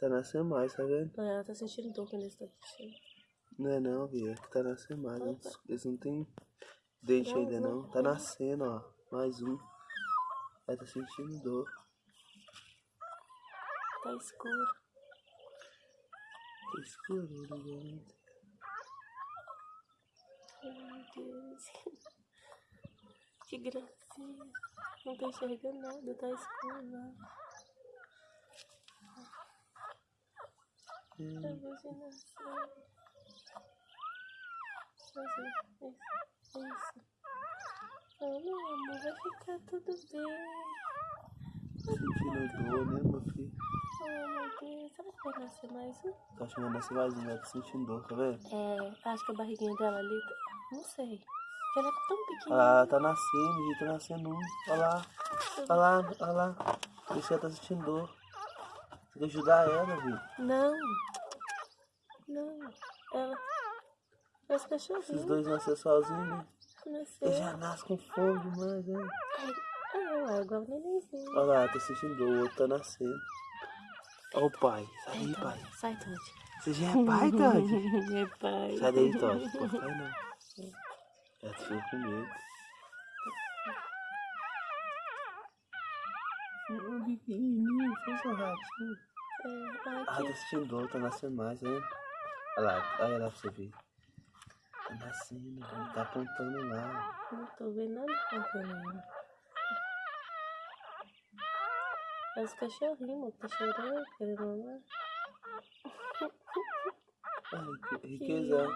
Tá nascendo mais, tá vendo? Não, ela tá sentindo dor quando eles estão puxando. Não é não, Bia. É que tá nascendo mais. Eles, eles não tem dente Não, ainda não. não. Tá nascendo, ó. Mais um. Ela tá sentindo dor. Tá escuro. Tá escuro, né? Ai, meu Deus. Que gracinha. Não tô enxergando nada, tá escuro lá. É, é, é isso. Oh, meu amor, vai ficar tudo bem. Sentindo dor, né, meu filho? Oh, meu Deus. Será que vai nascer mais um? Tá achando que nascer mais um, ela tá sentindo dor, tá vendo? É, acho que a barriguinha dela ali, tá- não sei. Ela é tão lá, ela tá nascendo, gente, tá nascendo um. Olha lá, olha lá, olha lá. Isso que ela tá sentindo dor. Tem que ajudar ela, viu? Não. Não. Ela. Os Esses cachorrinhos. dois nasceram sozinhos, né? Nasceu. Ele já nasce com fome demais, né? Ah, é igual o nenenzinho. Olha lá, tá dor, o outro tá nascendo. Olha o pai, sai daí, pai. Sai, Todd. Você já é pai, Todd? É pai. Sai daí, Todd. Pô, pai não. Ela ficou com medo. Um pequenininho, fez um ratinho. É, ai, Ah, que... tá sentindo dor, tá nascendo mais, né? Olha lá, olha lá pra você ver. Tá nascendo, velho, tá apontando lá. Não tô vendo nada contando. É os cachorrinhos, tá chorando, querendo mamar. Ai, que riqueza.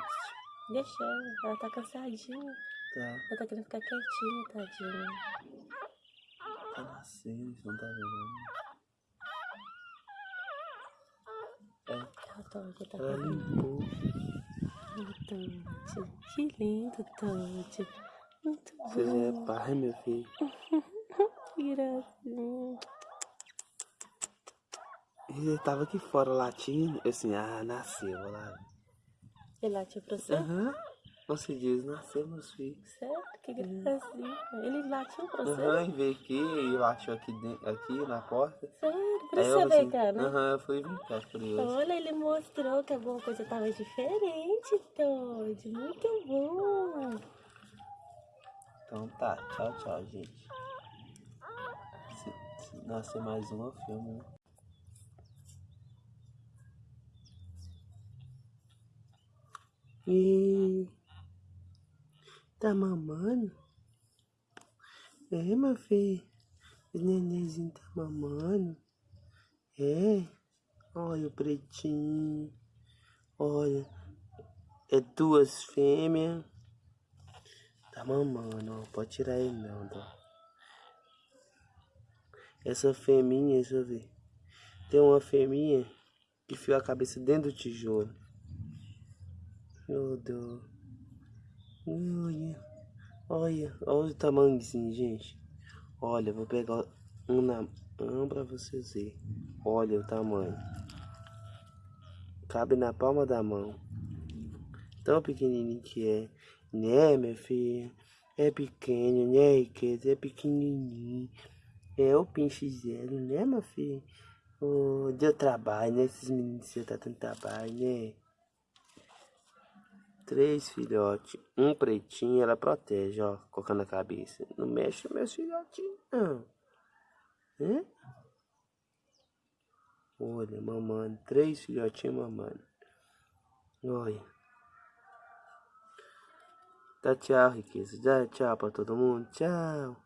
Deixa ela, ela tá cansadinha. Tá, Ela tá querendo ficar quietinha, tadinha. Tá nascendo, você não tá vendo. É, tá aqui, tá ela limpou. Todd. Que lindo, Todd. Muito Você já bom. é pai, meu filho. Que gracinha. Ele tava aqui fora latindo. Eu assim, ah, nasceu, olha lá. Ele latiu pra você? Aham. Você diz, nasceu, meus filhos. Sério? Que gracinha. Ele latiu pra você? Aham, e veio aqui e latiu aqui, dentro, aqui na porta. Sério? Por isso eu você veio assim, cá, né? Aham, eu fui vir cá, curioso. Olha, ele mostrou que alguma coisa tava diferente, Todd. Muito bom. Então tá, tchau, tchau, gente. Se, se nascer mais um, eu filmo. né? E tá mamando? É, meu filho. O nenenzinho tá mamando. É. Olha o pretinho. Olha. É duas fêmeas. Tá mamando, ó. Pode tirar ele não, tá? Essa fêmea, deixa eu ver. Tem uma fêmea que enfiou a cabeça dentro do tijolo. Meu Deus. Olha. Olha. Olha o tamanhozinho, gente. Olha, vou pegar um na mão pra vocês verem. Olha o tamanho. Cabe na palma da mão. Tão pequenininho que é. Né, minha filha? É pequeno, né, riqueza? É pequenininho. É o pinche zero, né, meu filho? Oh, deu trabalho, né? Esses meninos seu tá dando trabalho, né? Três filhotes, um pretinho, ela protege, ó, colocando a cabeça. Não mexe meus filhotinhos, não. Hã? Olha, mamando, três filhotinhos mamando. Olha. Dá tchau, riqueza. Dá tchau pra todo mundo. Tchau.